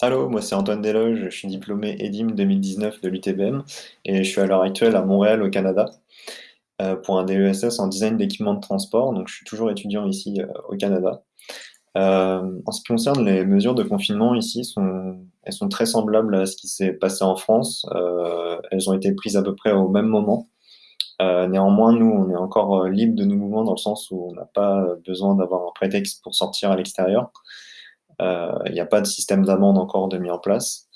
Allô, moi c'est Antoine Desloges, je suis diplômé EDIM 2019 de l'UTBM et je suis à l'heure actuelle à Montréal au Canada euh, pour un DESS en design d'équipement de transport, donc je suis toujours étudiant ici euh, au Canada. Euh, en ce qui concerne les mesures de confinement ici, elles sont très semblables à ce qui s'est passé en France. elles ont été prises à peu près au même moment. néanmoins, nous, on est encore libre de nos mouvements dans le sens où on n'a pas besoin d'avoir un prétexte pour sortir à l'extérieur. Il n'y a pas de système d'amende encore de mis en place.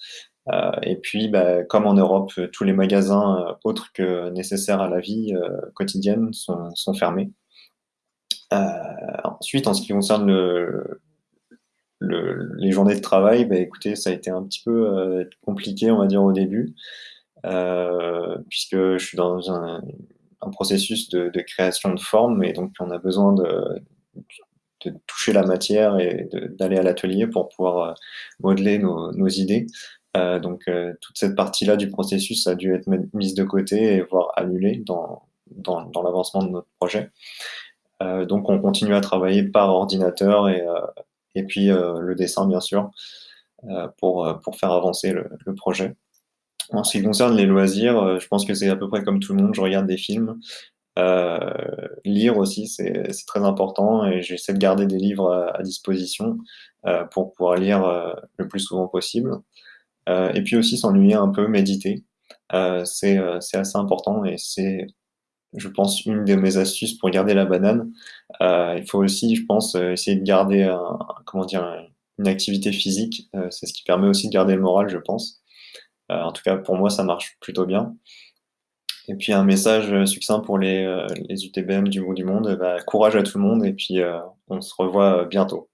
Euh, et puis, bah, comme en Europe, tous les magasins euh, autres que nécessaires à la vie euh, quotidienne sont, fermés. ensuite, en ce qui concerne le, le, les journées de travail, bah, écoutez, ça a été un petit peu compliqué, on va dire, au début, puisque je suis dans un, processus de, création de forme, et donc on a besoin de, de toucher la matière et d'aller à l'atelier pour pouvoir euh, modeler nos, idées. Euh, donc euh, toute cette partie-là du processus a dû être mise de côté et voire annulée dans, dans, l'avancement de notre projet. Donc on continue à travailler par ordinateur et, et puis le dessin bien sûr pour, pour faire avancer le, projet. En ce qui concerne les loisirs, je pense que c'est à peu près comme tout le monde, je regarde des films, lire aussi, c'est très important et j'essaie de garder des livres à, disposition euh, pour pouvoir lire euh, le plus souvent possible. Euh, et puis aussi s'ennuyer un peu, méditer. c'est assez important et c'est, je pense, une de mes astuces pour garder la banane. il faut aussi, je pense, essayer de garder un, comment dire, une activité physique. c'est ce qui permet aussi de garder le moral, je pense. en tout cas, pour moi, ça marche plutôt bien. Et puis un message euh, succinct pour les, euh, les UTBM du bout du monde, bah, courage à tout le monde et puis euh, on se revoit bientôt.